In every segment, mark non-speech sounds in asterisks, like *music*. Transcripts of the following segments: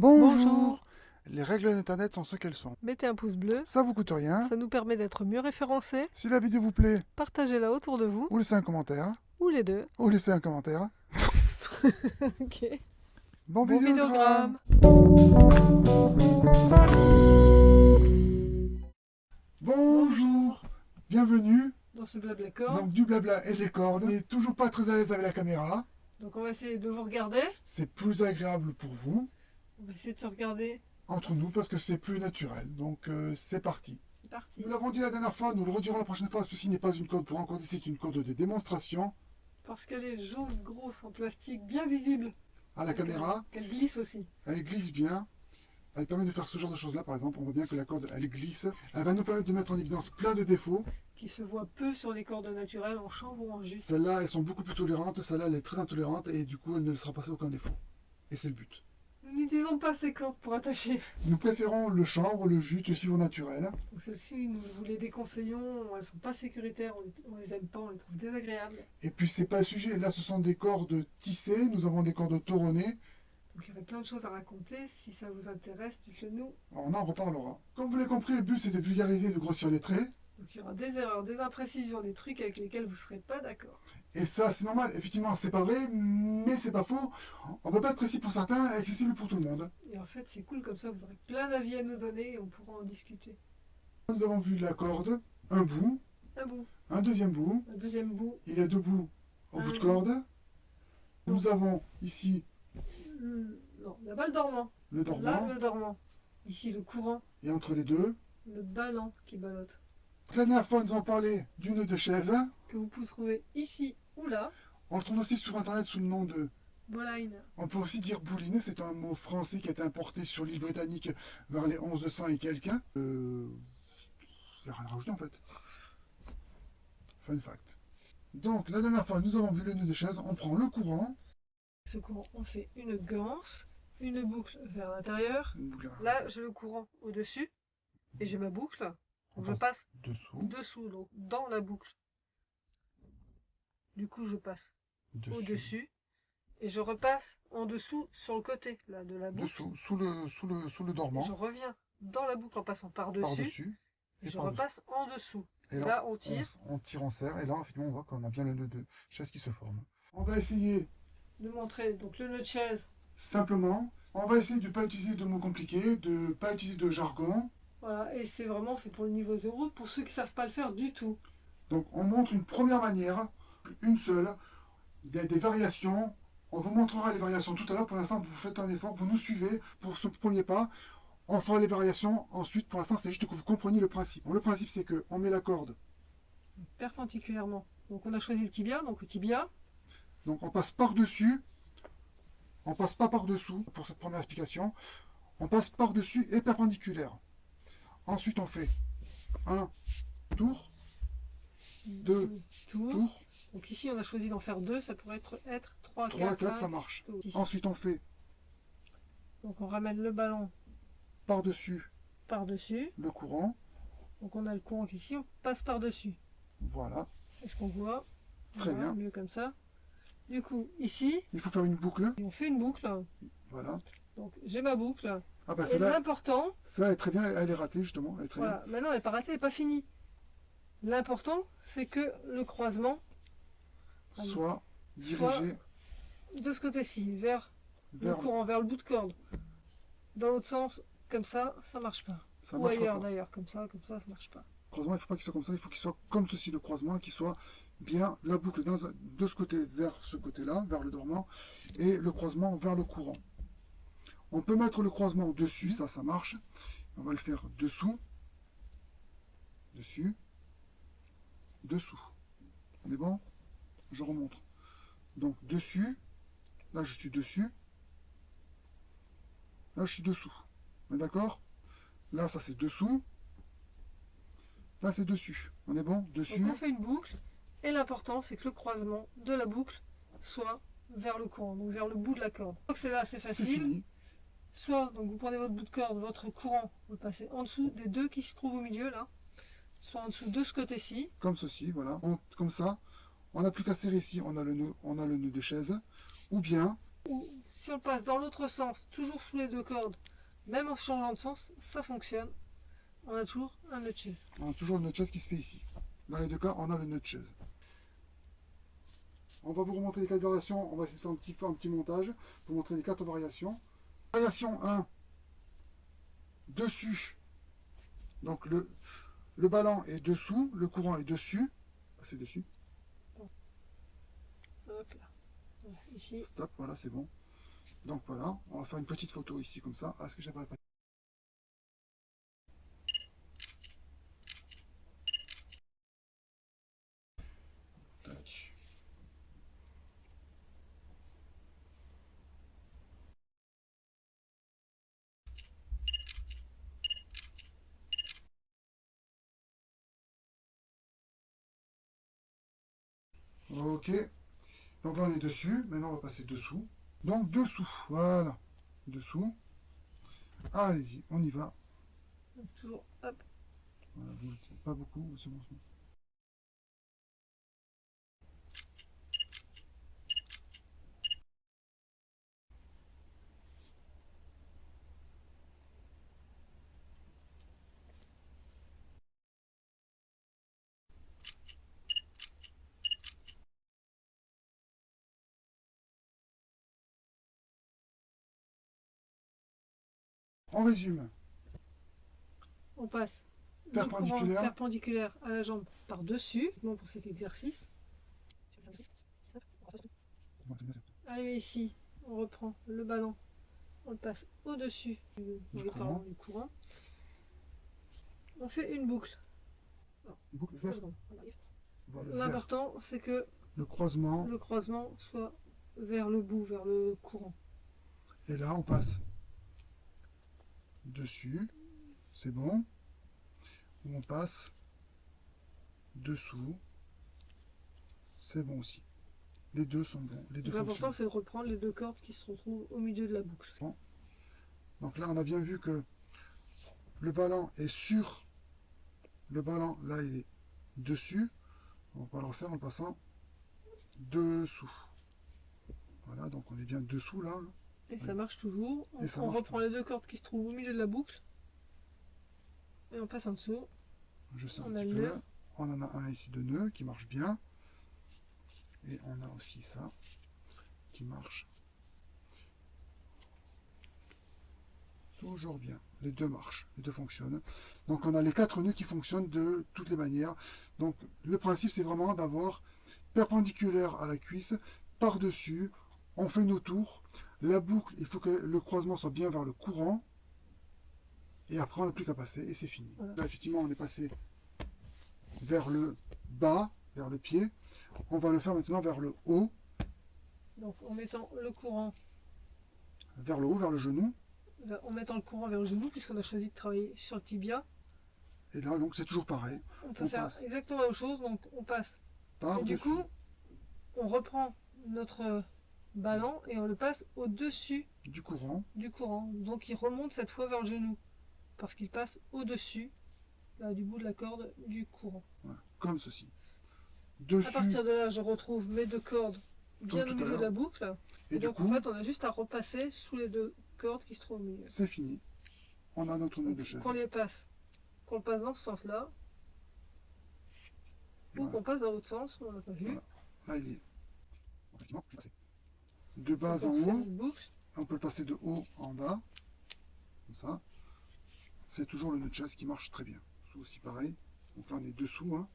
Bonjour. Bonjour. Les règles d'Internet sont ce qu'elles sont. Mettez un pouce bleu, Ça vous coûte rien. ça nous permet d'être mieux référencés. Si la vidéo vous plaît, Partagez-la autour de vous, ou laissez un commentaire, ou les deux. ou laissez un commentaire. *laughs* Ok. Bon, Bon vidéogramme. vidéogramme. Bonjour. Bienvenue. Dans ce blabla corps. Donc du blabla et des cordes. On n'est toujours pas très à l'aise avec la caméra. Donc on va essayer de vous regarder. C'est plus agréable pour vous, On va essayer de se regarder. entre nous, parce que c'est plus naturel. Donc euh, c'est parti. C'est parti. Nous l'avons dit la dernière fois, nous le redirons la prochaine fois. Ceci n'est pas une corde pour encorder, c'est une corde de démonstration. Parce qu'elle est jaune, grosse, en plastique, bien visible. À la caméra, Qu'elle glisse aussi. elle glisse bien. Elle permet de faire ce genre de choses là, par exemple. On voit bien que la corde, elle glisse. Elle va nous permettre de mettre en évidence plein de défauts. Qui se voit peu sur les cordes naturelles, en chambre ou en jus. Celles-là, elles sont beaucoup plus tolérantes. Celle-là, elle est très intolérante et du coup, elle ne laissera passer aucun défaut. Et c'est le but. Nous n'utilisons pas ces cordes pour attacher. Nous préférons le chanvre, le jute, le suivre naturel. Donc celles-ci, nous vous les déconseillons. Elles sont pas sécuritaires, on on les aime pas, on les trouve désagréables. Et puis, c'est pas le sujet. Là, ce sont des cordes tissées. Nous avons des cordes toronnées. Donc il y aurait plein de choses à raconter. Si ça vous intéresse, dites-le nous. On en reparlera. Comme vous l'avez compris, le but, c'est de vulgariser et de grossir les traits. Donc il y aura des erreurs, des imprécisions, des trucs avec lesquels vous ne serez pas d'accord. Et ça, c'est normal. Effectivement, c'est pas vrai, mais c'est pas faux. On peut pas être précis pour certains et accessible pour tout le monde. Et en fait, c'est cool comme ça, vous aurez plein d'avis à nous donner et on pourra en discuter. Nous avons vu la corde, un bout, Un bout, un deuxième bout. un deuxième bout, Il y a deux bouts au Un bout de bout. corde. Nous avons ici le- non, là-bas le dormant, le là dormant le dormant, ici le courant, et entre les deux. le ballon qui ballotte, La dernière fois, nous avons parlé du nœud de chaise. que vous pouvez trouver ici ou là, On le trouve aussi sur internet sous le nom de. boline. On peut aussi dire bouline, c'est un mot français qui a été importé sur l'île britannique vers les 1100 et quelques. Euh. Il n'y a rien à rajouter en fait. Fun fact. Donc, la dernière fois, nous avons vu le nœud de chaise. On prend le courant. Ce courant, on fait une ganse, une boucle vers l'intérieur. Là, j'ai le courant au-dessus et j'ai ma boucle. On je passe passe dessous. dessous, donc dans la boucle. Du coup, je passe au-dessus et je repasse en dessous sur le côté là de la boucle. Dessous, sous le, sous le, sous le Et dormant. je reviens dans la boucle en passant par-dessus et et je repasse en dessous. Et Là, on tire. On, on tire, on serre. Et là, effectivement, on voit qu'on a bien le nœud de chaise qui se forme. On va essayer De montrer donc le nœud de chaise. simplement. On va essayer de ne pas utiliser de mots compliqués, de ne pas utiliser de jargon. Voilà, et c'est vraiment c'est pour le niveau 0 pour ceux qui savent pas le faire du tout. Donc, on montre une première manière, une seule. Il y a des variations. On vous montrera les variations tout à l'heure. Pour l'instant, vous faites un effort, vous nous suivez pour ce premier pas. On fera les variations ensuite. Pour l'instant, c'est juste que vous compreniez le principe. Bon, le principe, c'est que on met la corde. Perpendiculairement. Donc on a choisi le tibia, donc le tibia. Donc, on passe par-dessus. On passe pas par-dessous pour cette première explication. On passe par-dessus et perpendiculaire. Ensuite, on fait un tour, Deux tours. tour, Donc ici on a choisi d'en faire deux, ça pourrait être, être 3, 3, 4, 4, 5. ça marche. Ensuite, on fait Donc on ramène le ballon par-dessus par-dessus. le courant. Donc on a le courant qui ici, on passe par-dessus. Voilà. Est-ce qu'on voit? Très Voilà, bien. Mieux comme ça. Du coup, ici, Il faut faire une boucle. on fait une boucle. Voilà. Donc j'ai ma boucle. Ah bah celle-là, l'important, celle-là est très bien, elle est ratée justement. Elle est très voilà, maintenant elle n'est pas ratée, elle n'est pas finie. L'important, c'est que le croisement. Soit dirigée de ce côté-ci, vers vers... le courant, vers le bout de corde. Dans l'autre sens, comme ça, ça marche pas. Ça Ou ailleurs d'ailleurs, comme ça, comme ça, ça marche pas. Le croisement, il ne faut pas qu'il soit comme ça, il faut qu'il soit comme ceci le croisement, qu'il soit bien la boucle dans de ce côté vers ce côté-là, vers le dormant, et le croisement vers le courant. On peut mettre le croisement dessus, ça, ça marche. On va le faire dessous, dessus, dessous. On est bon? Je remonte. Donc dessus, là je suis dessus, là je suis dessous. On est d'accord? Là ça c'est dessous, Là, c'est dessus. On est bon? Dessus. Donc on fait une boucle, et l'important, c'est que le croisement de la boucle soit vers le courant, donc vers le bout de la corde. Donc c'est là, c'est C'est facile. Soit, donc vous prenez votre bout de corde, votre courant, vous le passez en dessous des deux qui se trouvent au milieu là, soit en dessous de ce côté-ci, Comme ceci, voilà. On- comme ça. On n'a plus qu'à serrer ici. On a le nœud, on a le nœud de chaise. Ou bien, ou si on passe dans l'autre sens, toujours sous les deux cordes, même en changeant de sens, ça fonctionne. On a toujours un nœud de chaise. On a toujours le nœud de chaise qui se fait ici. Dans les deux cas, on a le nœud de chaise. On va vous remontrer les quatre variations. On va essayer de faire un petit, un petit montage pour montrer les quatre variations. Variation 1. Dessus. Donc le, le ballon est dessous, le courant est dessus. C'est dessus. Hop là. Voilà, Ici, Stop, voilà, c'est bon. Donc voilà, on va faire une petite photo ici comme ça. Ah, ce que pas? Ok. Donc là, on est dessus. Maintenant, on va passer dessous. Donc, dessous. Voilà. Dessous. Allez-y, on y va. toujours, hop, Voilà, pas beaucoup, c'est bon. c'est bon. On résume. on passe Perpendiculaire. à la jambe par-dessus, bon pour cet exercice. Arrivé ici, on reprend le ballon, on le passe au-dessus du, courant. du courant. On fait une boucle. L'important, c'est que Le croisement. le croisement soit vers le bout, vers le courant. Et là, on passe dessus. C'est bon. Ou on passe dessous. C'est bon aussi. Les deux sont bons. Les deux L'important, c'est de reprendre les deux cordes qui se retrouvent au milieu de la boucle. Bon. Donc là, on a bien vu que le ballon est sur le ballon. Là, il est dessus. On va le refaire en le passant dessous. Voilà, donc on est bien dessous là. Et ça marche toujours. On, marche reprend les deux cordes qui se trouvent au milieu de la boucle. Et on passe en dessous. Je un On a petit le peu. nœud. On en a un ici de nœud qui marche bien. Et on a aussi ça qui marche toujours bien. Les deux marchent, les deux fonctionnent. Donc on a les quatre nœuds qui fonctionnent de toutes les manières. Donc le principe c'est vraiment d'avoir perpendiculaire à la cuisse, par-dessus, on fait nos tours. La boucle, il faut que le croisement soit bien vers le courant. Et après on n'a plus qu'à passer et c'est fini. Voilà. Là effectivement on est passé vers le bas, vers le pied. On va le faire maintenant vers le haut, Donc en mettant le courant, vers le haut, vers le genou. en mettant le courant vers le genou, puisqu'on a choisi de travailler sur le tibia, Et là donc c'est toujours pareil. on peut On faire passe. exactement la même chose. Donc on passe. Par Et du coup, on reprend notre ballon et on le passe au-dessus du courant. du courant. Donc il remonte cette fois vers le genou. Parce qu'il passe au-dessus là, du bout de la corde du courant. Voilà, comme ceci. À Dessus. partir de là, je retrouve mes deux cordes bien au à milieu de la boucle. Et, donc coup, en fait, on a juste à repasser sous les deux cordes qui se trouvent au milieu. c'est fini. On a notre nœud de chaise. Qu'on les passe, qu'on passe dans ce sens-là, ou qu'on passe dans l'autre sens, on l'a pas vu. Voilà. Là, il est. Effectivement, je de bas en on haut. On peut le passer de haut en bas. Comme ça. C'est toujours le nœud de chaise qui marche très bien. C'est aussi pareil. Donc là, on est dessous. hein.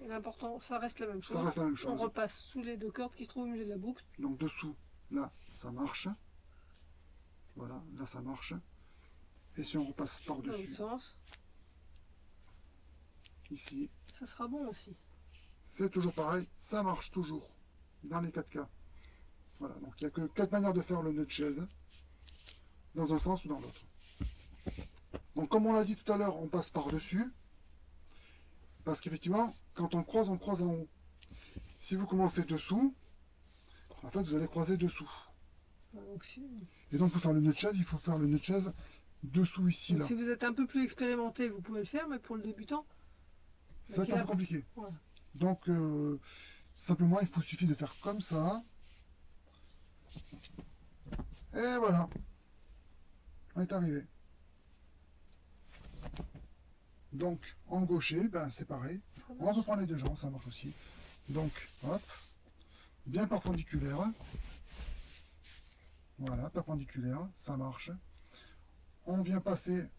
L'important, ça reste la même chose. Ça reste la même On chose. repasse sous les deux cordes qui se trouvent au milieu de la boucle. Donc dessous, là, ça marche. Voilà, là, ça marche. Et si on repasse par-dessus, sens, ici, ça sera bon aussi. c'est toujours pareil. Ça marche toujours. Dans les quatre cas. Voilà, donc il n'y a que quatre manières de faire le nœud de chaise. Dans un sens ou dans l'autre. Donc comme on l'a dit tout à l'heure, on passe par-dessus. Parce qu'effectivement, quand on croise, on croise en haut. Si vous commencez dessous, en fait, vous allez croiser dessous. Et donc pour faire le nœud de chaise, il faut faire le nœud de chaise dessous ici, donc, là. si vous êtes un peu plus expérimenté, vous pouvez le faire, mais pour le débutant, Ça va être un peu compliqué. Donc, euh, simplement, il faut suffit de faire comme ça. Et voilà. On est arrivé. Donc, en gaucher, ben, c'est pareil. On peut prendre les deux jambes, ça marche aussi. Donc, hop, bien perpendiculaire. Voilà, perpendiculaire, ça marche. On vient passer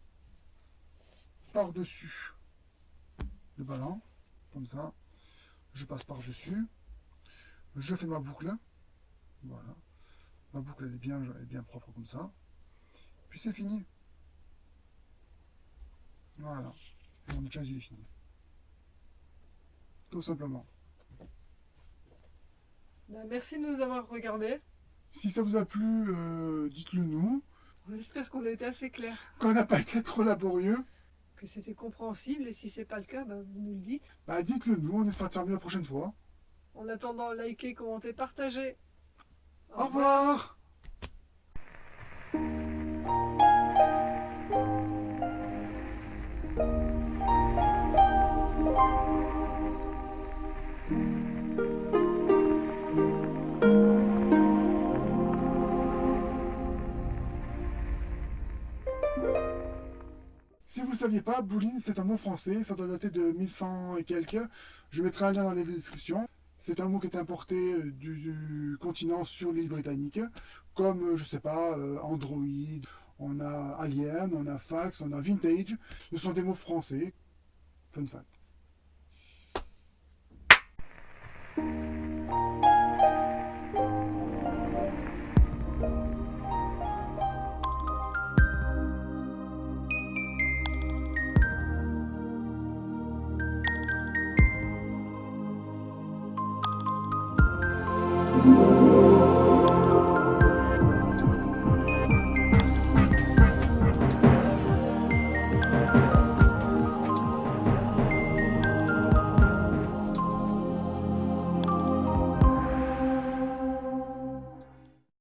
par-dessus le ballon, comme ça. Je passe par-dessus. Je fais ma boucle. Voilà. Ma boucle elle est bien, elle est bien propre comme ça. Puis c'est fini. Voilà. Et mon il est fini. Tout simplement. Bah, merci de nous avoir regardés. Si ça vous a plu, euh, dites-le nous. On espère qu'on a été assez clair, Qu'on n'a pas été trop laborieux, que c'était compréhensible. Et si c'est pas le cas, bah, vous nous le dites. bah dites-le nous, on essaiera de faire mieux la prochaine fois. En attendant, likez, commentez, partagez. Au revoir Si vous ne saviez pas, bouline c'est un mot français, ça doit dater de 1100 et quelques. Je mettrai un lien dans la description. C'est un mot qui est importé euh, du, continent sur l'île britannique, comme, euh, je sais pas, euh, Android, on a Alien, on a Fax, on a Vintage. Ce sont des mots français. Fun fact.